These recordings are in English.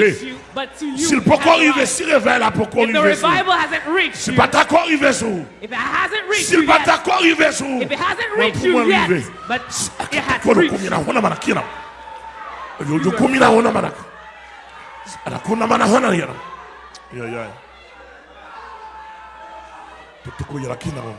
arrivé, si le poko arrivé, si réveil là poko arrivé. Si le patako arrivé sous. Si le patako arrivé sous. Pour arrivé. Kono kumina hona mana kina. Yo yo kumina hona mana. Ana kuna mana hona yana. Yeah yeah. Tutuko yara kina hona.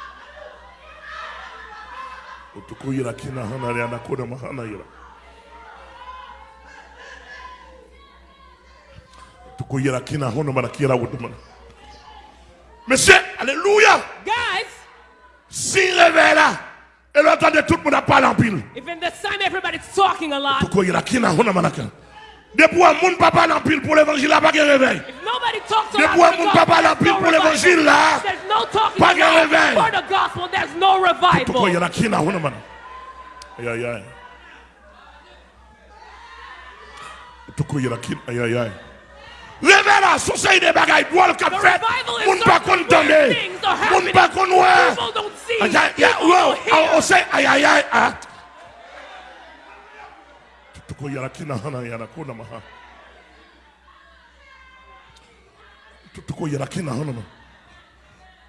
utukuyira kina hana ya nakona mahana yira utukuyira kina hono mana kira wudumana monsieur alléluia guys s'il révèle et l'entendez tout le monde parle en pile even the sun everybody's talking a lot utukuyira kina hono mana kira depuis un monde papa l'empile pour l'évangile là pas de réveil. Depuis un monde papa pile pour l'évangile là. revival. Révèle sou se yi de bagay don't see. Moun don't dande Moun pa kon wè O se ayayay at ah. Tuko yara kina hana yana kona maha Tuko yara kina hana maha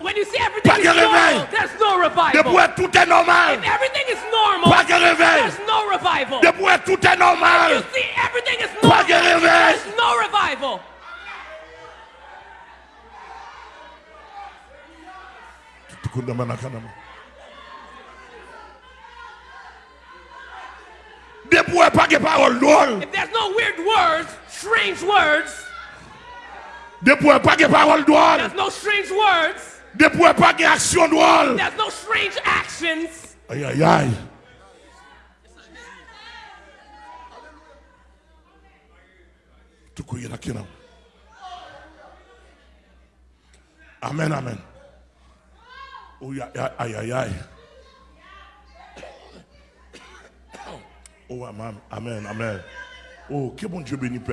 When you see everything is normal, there's no revival. tout est normal. If everything is normal, there's no revival. tout est normal. If you see everything is normal, there's no revival. If there's no weird words, strange words. Debout There's no strange words. Ne pas action drôle. There's no strange Aïe, aïe, aïe. Tout Amen, amen. Oh, aïe, aïe, aïe, aïe. Oh, amen, amen, amen. Oh, que bon Dieu bénisse.